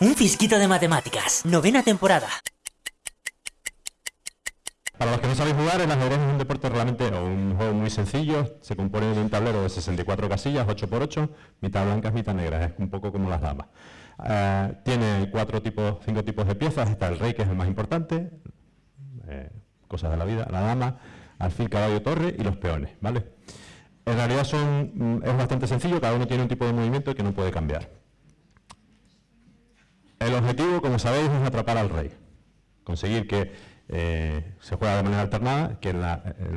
Un fisquito de matemáticas. Novena temporada. Para los que no sabéis jugar, el ajedrez es un deporte realmente o un juego muy sencillo. Se compone de un tablero de 64 casillas, 8x8, mitad blancas, mitad negras. Es un poco como las damas. Eh, tiene cuatro tipos, cinco tipos de piezas. Está el rey, que es el más importante. Eh, cosas de la vida. La dama, alfil, caballo, torre y los peones. ¿vale? En realidad son, mm, es bastante sencillo. Cada uno tiene un tipo de movimiento que no puede cambiar. El objetivo, como sabéis, es atrapar al rey. Conseguir que eh, se juega de manera alternada, que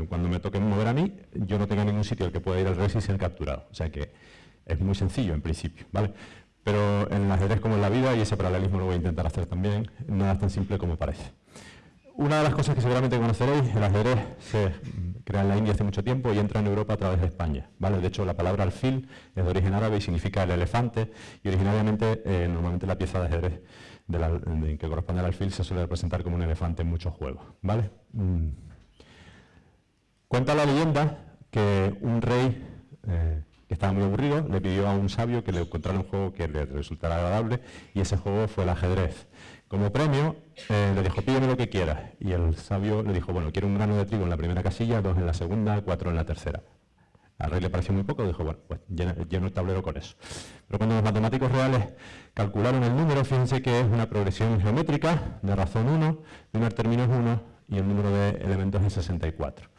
cuando me toque mover a mí, yo no tenga ningún sitio al que pueda ir al rey sin ser capturado. O sea que es muy sencillo en principio. ¿vale? Pero en el ajedrez como en la vida, y ese paralelismo lo voy a intentar hacer también, nada es tan simple como parece. Una de las cosas que seguramente conoceréis, el ajedrez se crea en la India hace mucho tiempo y entra en Europa a través de España. ¿vale? De hecho, la palabra alfil es de origen árabe y significa el elefante, y originariamente, eh, normalmente la pieza de ajedrez que corresponde al alfil se suele representar como un elefante en muchos juegos. ¿vale? Mm. Cuenta la leyenda que un rey eh, que estaba muy aburrido le pidió a un sabio que le encontrara un juego que le resultara agradable y ese juego fue el ajedrez. Como premio, eh, le dijo, pídeme lo que quieras. Y el sabio le dijo, bueno, quiero un grano de trigo en la primera casilla, dos en la segunda, cuatro en la tercera. Al rey le pareció muy poco, dijo, bueno, pues lleno, el tablero con eso. Pero cuando los matemáticos reales calcularon el número, fíjense que es una progresión geométrica de razón 1, primer término es 1 y el número de elementos es 64.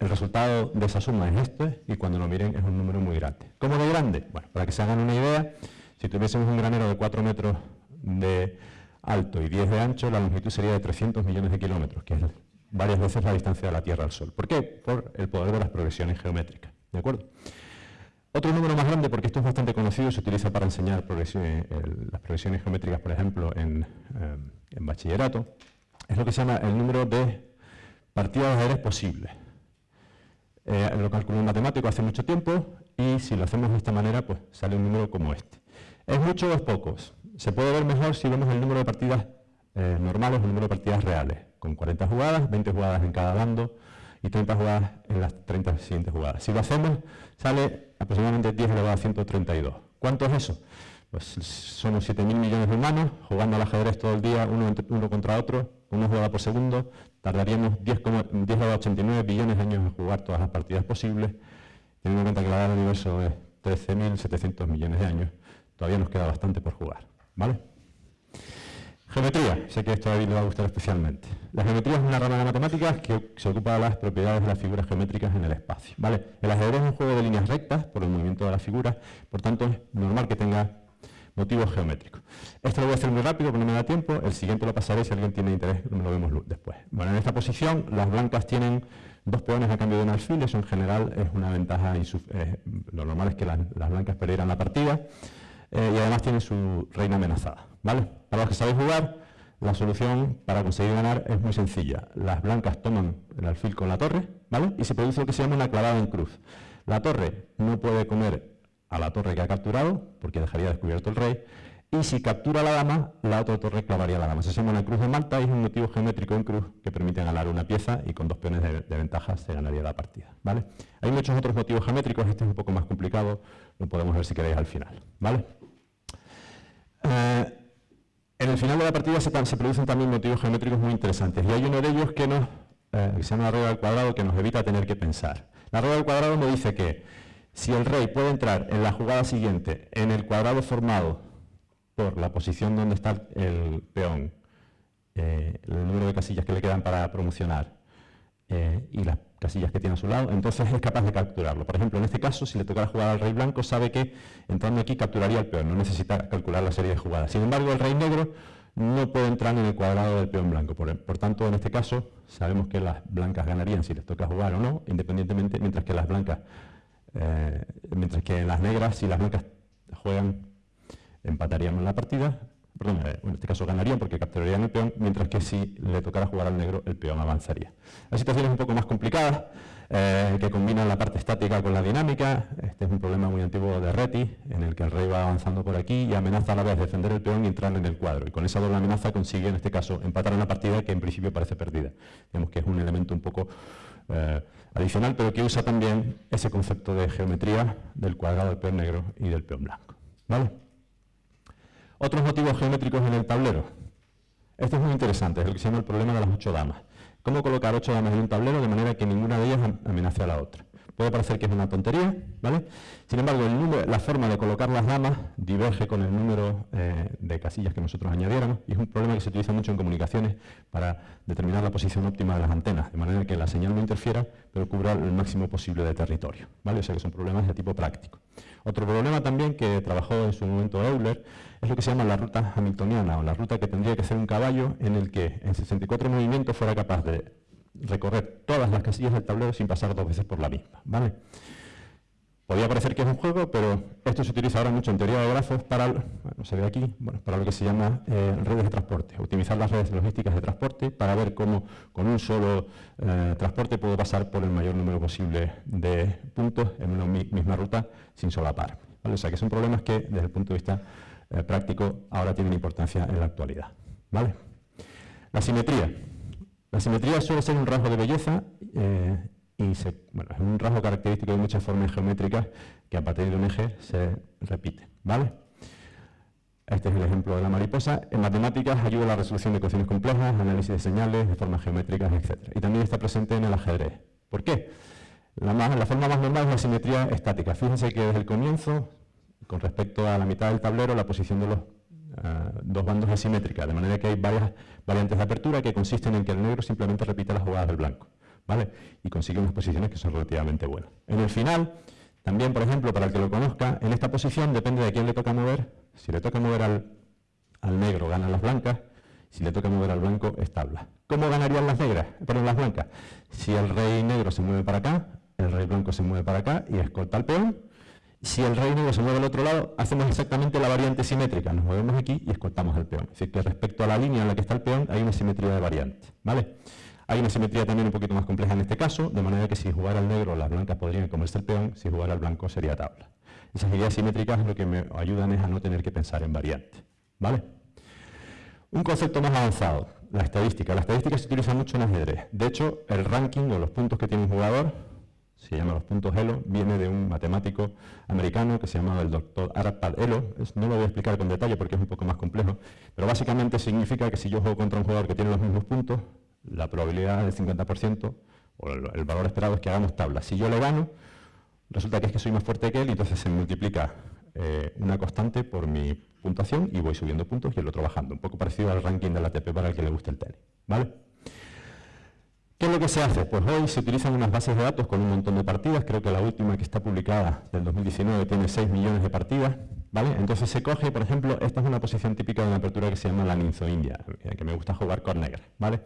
El resultado de esa suma es este y cuando lo miren es un número muy grande. ¿Cómo de grande? Bueno, para que se hagan una idea, si tuviésemos un granero de 4 metros de alto y 10 de ancho, la longitud sería de 300 millones de kilómetros, que es varias veces la distancia de la Tierra al Sol. ¿Por qué? Por el poder de las progresiones geométricas. ¿De acuerdo? Otro número más grande, porque esto es bastante conocido, se utiliza para enseñar las progresiones geométricas, por ejemplo, en, eh, en, bachillerato, es lo que se llama el número de partidas de ajedrez posibles. Eh, lo calculó un matemático hace mucho tiempo y si lo hacemos de esta manera, pues sale un número como este. ¿Es mucho o es pocos? Se puede ver mejor si vemos el número de partidas eh, normales el número de partidas reales, con 40 jugadas, 20 jugadas en cada bando y 30 jugadas en las 30 siguientes jugadas. Si lo hacemos, sale aproximadamente 10 elevado a 132. ¿Cuánto es eso? Pues son 7.000 millones de humanos jugando al ajedrez todo el día, uno, contra otro, una jugada por segundo, tardaríamos 10, 10 a 89 billones de años en jugar todas las partidas posibles, teniendo en cuenta que la edad del universo es 13.700 millones de años, todavía nos queda bastante por jugar. ¿Vale? Geometría, sé que esto a David le va a gustar especialmente. La geometría es una rama de matemáticas que se ocupa de las propiedades de las figuras geométricas en el espacio. ¿vale? El ajedrez es un juego de líneas rectas por el movimiento de las figuras, por tanto es normal que tenga motivos geométricos. Esto lo voy a hacer muy rápido porque no me da tiempo, el siguiente lo pasaré si alguien tiene interés, lo vemos después. Bueno, en esta posición las blancas tienen dos peones a cambio de un alfil, eso en general es una ventaja, eh, lo normal es que las, las blancas perdieran la partida, eh, y además tiene su reina amenazada. ¿vale? Para los que sabéis jugar, la solución para conseguir ganar es muy sencilla. Las blancas toman el alfil con la torre ¿vale? y se produce lo que se llama una clavada en cruz. La torre no puede comer a la torre que ha capturado, porque dejaría descubierto el rey, y si captura la dama, la otra torre clavaría la dama. Se llama una cruz de Malta y es un motivo geométrico en cruz que permite ganar una pieza y con dos peones de, ventaja se ganaría la partida. ¿vale? Hay muchos otros motivos geométricos, este es un poco más complicado, lo podemos ver si queréis al final. ¿vale? Eh, en el final de la partida se, producen también motivos geométricos muy interesantes y hay uno de ellos que, nos, eh, se llama la regla del cuadrado que nos evita tener que pensar. La regla del cuadrado me dice que si el rey puede entrar en la jugada siguiente en el cuadrado formado por la posición donde está el peón, eh, el número de casillas que le quedan para promocionar eh, y las casillas que tiene a su lado, entonces es capaz de capturarlo. Por ejemplo, en este caso, si le tocara jugar al rey blanco, sabe que entrando aquí capturaría al peón, no necesita calcular la serie de jugadas. Sin embargo, el rey negro no puede entrar en el cuadrado del peón blanco. Por, tanto, en este caso, sabemos que las blancas ganarían si les toca jugar o no, independientemente, mientras que las blancas, eh, mientras que las negras, si las blancas juegan empataríamos la partida, eh, en este caso ganarían porque capturarían el peón, mientras que si le tocara jugar al negro, el peón avanzaría. La situación es un poco más complicada, eh, que combina la parte estática con la dinámica. Este es un problema muy antiguo de Reti, en el que el rey va avanzando por aquí y amenaza a la vez defender el peón y entrar en el cuadro. Y con esa doble amenaza consigue, en este caso, empatar una partida que en principio parece perdida. Vemos que es un elemento un poco eh, adicional, pero que usa también ese concepto de geometría del cuadrado del peón negro y del peón blanco. ¿Vale? Otros motivos geométricos en el tablero. Esto es muy interesante, es lo que se llama el problema de las ocho damas. ¿Cómo colocar ocho damas en un tablero de manera que ninguna de ellas amenace a la otra? Puede parecer que es una tontería, ¿vale? Sin embargo, la forma de colocar las damas diverge con el número eh, de casillas que nosotros añadiéramos y es un problema que se utiliza mucho en comunicaciones para determinar la posición óptima de las antenas, de manera que la señal no interfiera, pero cubra el máximo posible de territorio, ¿vale? O sea que son problemas de tipo práctico. Otro problema también que trabajó en su momento Euler es lo que se llama la ruta hamiltoniana, o la ruta que tendría que ser un caballo en el que en 64 movimientos fuera capaz de recorrer todas las casillas del tablero sin pasar dos veces por la misma. ¿vale? Podría parecer que es un juego, pero esto se utiliza ahora mucho en teoría de grafos para, se ve aquí, bueno, para lo que se llama eh, redes de transporte, optimizar las redes logísticas de transporte para ver cómo con un solo eh, transporte puedo pasar por el mayor número posible de puntos en una misma ruta sin solapar. ¿vale? O sea que son problemas que desde el punto de vista eh, práctico ahora tienen importancia en la actualidad. ¿vale? La simetría. La simetría suele ser un rasgo de belleza eh, y es un rasgo característico de muchas formas geométricas que a partir de un eje se repite. ¿vale? Este es el ejemplo de la mariposa. En matemáticas ayuda a la resolución de ecuaciones complejas, análisis de señales, de formas geométricas, etc. Y también está presente en el ajedrez. ¿Por qué? La, la forma más normal es la simetría estática. Fíjense que desde el comienzo, con respecto a la mitad del tablero, la posición de los eh, dos bandos asimétricas, de manera que hay varias variantes de apertura que consisten en que el negro simplemente repite las jugadas del blanco, ¿vale? Y consigue unas posiciones que son relativamente buenas. En el final, también, por ejemplo, para el que lo conozca, en esta posición depende de quién le toca mover. Si le toca mover al, al negro, ganan las blancas. Si le toca mover al blanco, es tabla. ¿Cómo ganarían las negras? Perdón, las blancas. Si el rey negro se mueve para acá, el rey blanco se mueve para acá y escolta al peón, si el rey negro se mueve al otro lado, hacemos exactamente la variante simétrica. Nos movemos aquí y escoltamos al peón. Es decir, que respecto a la línea en la que está el peón, hay una simetría de variante. ¿vale? Hay una simetría también un poquito más compleja en este caso, de manera que si jugara al negro, las blancas podrían comerse el peón, si jugara al blanco sería tabla. Esas ideas simétricas lo que me ayudan es a no tener que pensar en variante. ¿vale? Un concepto más avanzado, la estadística. La estadística se utiliza mucho en ajedrez. De hecho, el ranking o los puntos que tiene un jugador se llama los puntos Elo, viene de un matemático americano que se llamaba el doctor Arpad Elo. no lo voy a explicar con detalle porque es un poco más complejo, pero básicamente significa que si yo juego contra un jugador que tiene los mismos puntos, la probabilidad del 50% o el, valor esperado es que hagamos tabla. Si yo le gano, resulta que es que soy más fuerte que él y entonces se multiplica eh, una constante por mi puntuación y voy subiendo puntos y el otro bajando. Un poco parecido al ranking de la ATP para el que le guste el tenis. ¿Vale? ¿Qué es lo que se hace? Pues hoy se utilizan unas bases de datos con un montón de partidas, creo que la última que está publicada del 2019 tiene 6 millones de partidas, ¿vale? Entonces se coge, por ejemplo, esta es una posición típica de una apertura que se llama la Ninzo India, que me gusta jugar con negra, ¿vale?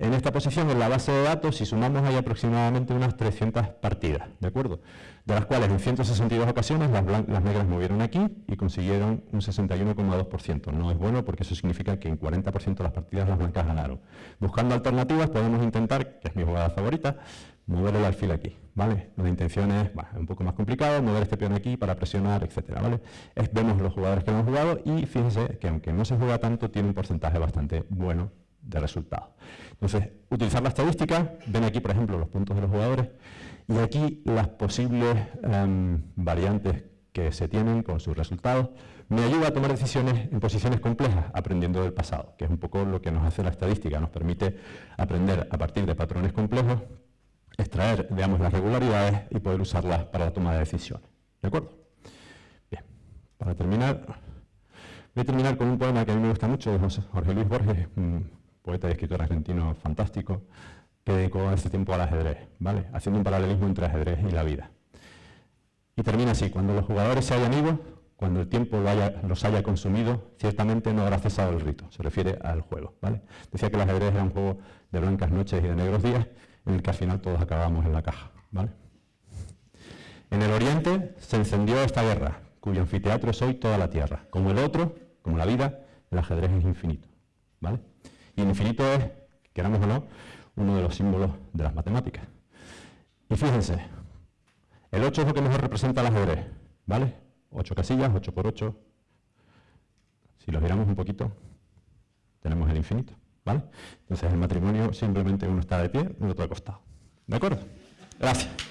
En esta posición, en la base de datos, si sumamos, hay aproximadamente unas 300 partidas, ¿de acuerdo? De las cuales en 162 ocasiones las, negras movieron aquí y consiguieron un 61,2%. No es bueno porque eso significa que en 40% de las partidas las blancas ganaron. Buscando alternativas podemos intentar, que es mi jugada favorita, mover el alfil aquí, ¿vale? La intención es, un poco más complicado, mover este peón aquí para presionar, etcétera, ¿vale? vemos los jugadores que han jugado y fíjense que aunque no se juega tanto, tiene un porcentaje bastante bueno de resultados. Entonces, utilizar la estadística, ven aquí, por ejemplo, los puntos de los jugadores, y aquí las posibles em, variantes que se tienen con sus resultados, me ayuda a tomar decisiones en posiciones complejas, aprendiendo del pasado, que es un poco lo que nos hace la estadística, nos permite aprender a partir de patrones complejos, extraer, veamos, las regularidades y poder usarlas para la toma de decisiones. ¿De acuerdo? Bien, para terminar, voy a terminar con un poema que a mí me gusta mucho de Jorge Luis Borges, poeta y escritor argentino fantástico, que dedicó este tiempo al ajedrez, ¿vale? haciendo un paralelismo entre ajedrez y la vida. Y termina así, cuando los jugadores se hayan ido, cuando el tiempo los haya consumido, ciertamente no habrá cesado el rito, se refiere al juego. ¿vale? Decía que el ajedrez era un juego de blancas noches y de negros días, en el que al final todos acabamos en la caja. ¿vale? En el oriente se encendió esta guerra, cuyo anfiteatro es hoy toda la tierra. Como el otro, como la vida, el ajedrez es infinito. ¿vale? El infinito es, queramos o no, uno de los símbolos de las matemáticas. Y fíjense, el 8 es lo que mejor representa el ajedrez, ¿vale? 8 casillas, 8 por 8. Si lo miramos un poquito, tenemos el infinito, ¿vale? Entonces el matrimonio simplemente uno está de pie y el otro acostado. ¿De acuerdo? Gracias.